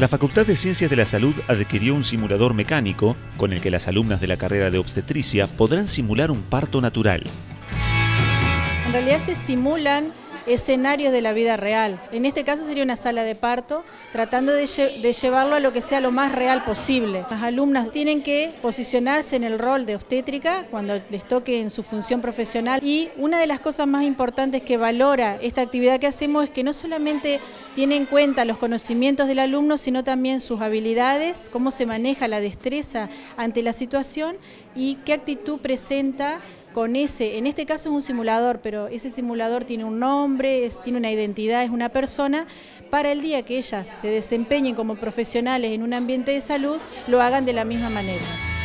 La Facultad de Ciencias de la Salud adquirió un simulador mecánico con el que las alumnas de la carrera de obstetricia podrán simular un parto natural. En realidad se simulan escenarios de la vida real. En este caso sería una sala de parto, tratando de, llevarlo a lo que sea lo más real posible. Las alumnas tienen que posicionarse en el rol de obstétrica cuando les toque en su función profesional y una de las cosas más importantes que valora esta actividad que hacemos es que no solamente tiene en cuenta los conocimientos del alumno, sino también sus habilidades, cómo se maneja la destreza ante la situación y qué actitud presenta con ese, en este caso es un simulador, pero ese simulador tiene un nombre, tiene una identidad, es una persona, para el día que ellas se desempeñen como profesionales en un ambiente de salud, lo hagan de la misma manera.